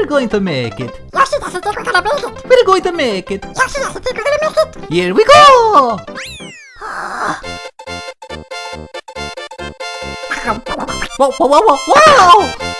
We're going to make it. Yoshi doesn't think we're gonna make it. We're going to make it. Yoshi doesn't think we're gonna make it. Here we go! Whoa, whoa, whoa, whoa, whoa! Wow!